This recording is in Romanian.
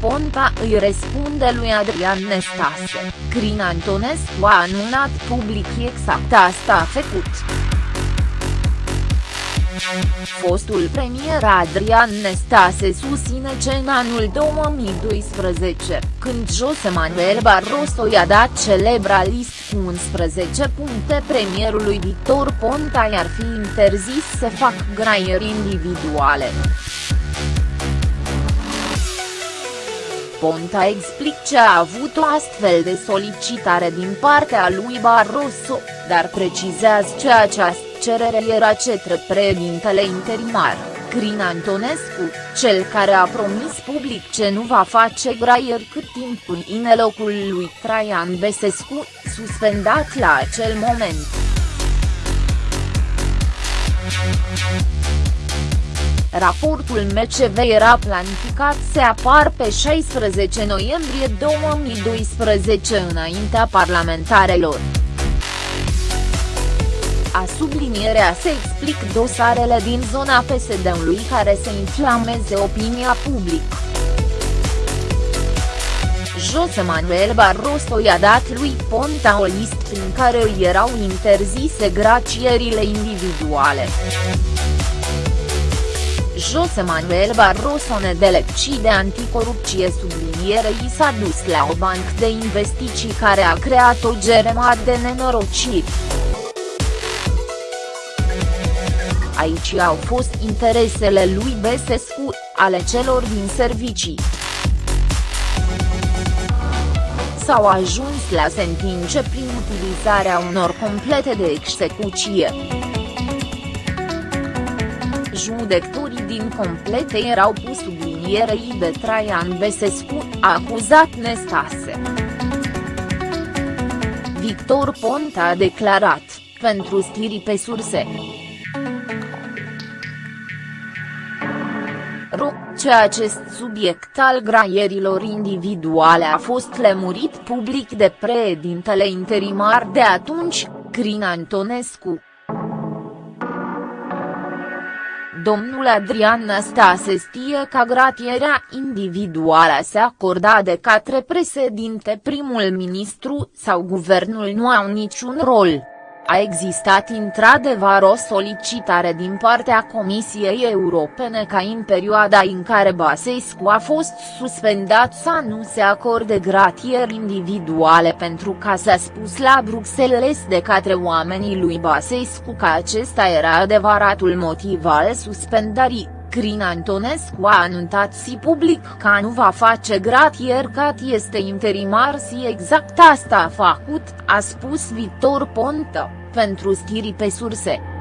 Ponta îi răspunde lui Adrian Nestase, Crin Antonescu a anunțat public exact asta a făcut. Fostul premier Adrian Nestase susține că în anul 2012, când José Manuel Barroso i-a dat celebra list cu 11 puncte premierului Victor Ponta i-ar fi interzis să fac graieri individuale. Ponta explic ce a avut o astfel de solicitare din partea lui Barroso, dar precizează ce această cerere era cetre președintele interimar, Crin Antonescu, cel care a promis public ce nu va face graier cât timp în locul lui Traian Besescu, suspendat la acel moment. Raportul MCV era planificat să apar pe 16 noiembrie 2012 înaintea parlamentarelor. A sublinierea se explic dosarele din zona PSD-ului care să inflameze opinia publică. José Manuel Barroso i-a dat lui Ponta o listă prin care îi erau interzise gracierile individuale. José Manuel Barroso nedelecci de anticorupție sublinierei s-a dus la o bancă de investiții care a creat o geremă de nenorociri. Aici au fost interesele lui Besescu, ale celor din servicii. S-au ajuns la sentințe prin utilizarea unor complete de execuție judecătorii din complete erau pus sublinierei de Traian Besescu, acuzat Nestase. Victor Ponta a declarat, pentru stiri pe surse. Ro, ce acest subiect al graierilor individuale a fost lemurit public de preedintele interimar de atunci, Crin Antonescu. Domnul Adrian Năstase știe că gratierea individuală se acorda de către președinte primul ministru sau guvernul nu au niciun rol. A existat într-adevăr o solicitare din partea Comisiei Europene ca în perioada în care Basescu a fost suspendat să nu se acorde gratieri individuale pentru că s-a spus la Bruxelles de către oamenii lui Basescu că acesta era adevăratul motiv al suspendării. Crin Antonescu a anunțat si public că nu va face gratier cat este interimar si exact asta a făcut, a spus Victor Ponta, pentru stiri pe surse.